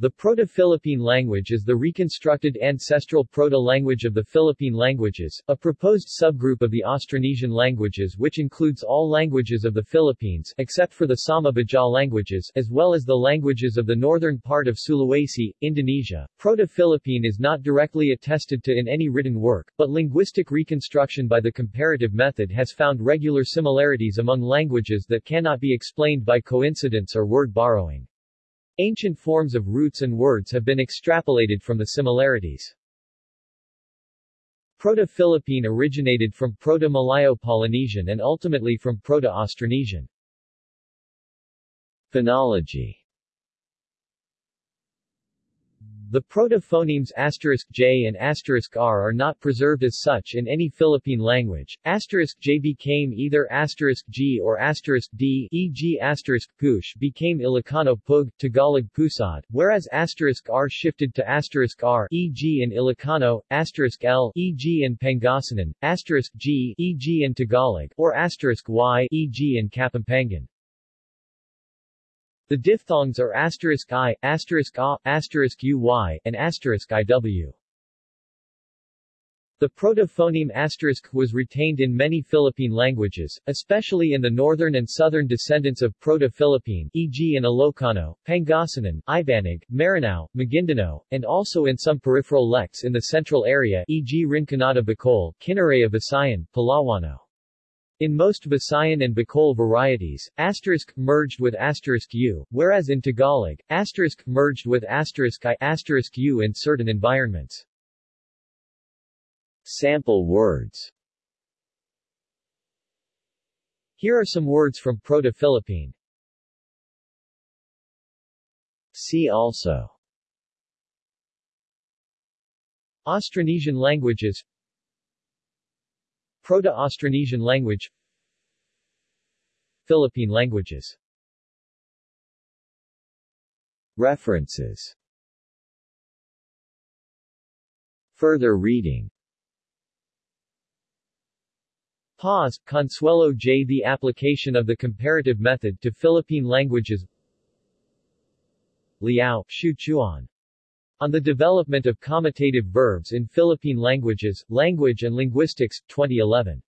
The Proto-Philippine language is the reconstructed ancestral proto-language of the Philippine languages, a proposed subgroup of the Austronesian languages which includes all languages of the Philippines except for the Sama-Baja languages as well as the languages of the northern part of Sulawesi, Indonesia. Proto-Philippine is not directly attested to in any written work, but linguistic reconstruction by the comparative method has found regular similarities among languages that cannot be explained by coincidence or word borrowing. Ancient forms of roots and words have been extrapolated from the similarities. Proto-Philippine originated from Proto-Malayo-Polynesian and ultimately from Proto-Austronesian. Phonology The protophonemes *j and *r are not preserved as such in any Philippine language. *j became either *g or *d, e.g. *push became Ilocano pug, Tagalog pusad, whereas *r shifted to *r, e.g. in Ilocano, *l, e.g. in Pangasinan, *g, e.g. in Tagalog, or *y, e.g. in Kapampangan. The diphthongs are asterisk i, asterisk a, asterisk uy, and asterisk iw. The protophoneme asterisk was retained in many Philippine languages, especially in the northern and southern descendants of Proto-Philippine, e.g. in Ilocano, Pangasinan, Ibanag, Maranao, Maguindanao, and also in some peripheral lects in the central area, e.g. Rinconada Bicol, Kinaraya Visayan, Palawano. In most Visayan and Bicol varieties, asterisk merged with asterisk u, whereas in Tagalog, asterisk merged with asterisk i asterisk u in certain environments. Sample words Here are some words from Proto-Philippine. See also Austronesian languages Proto-Austronesian language. Philippine languages. References. Further reading. Paz, Consuelo J. The application of the comparative method to Philippine languages. Liao, Hsiu-chuan. On the Development of Comitative Verbs in Philippine Languages, Language and Linguistics, 2011.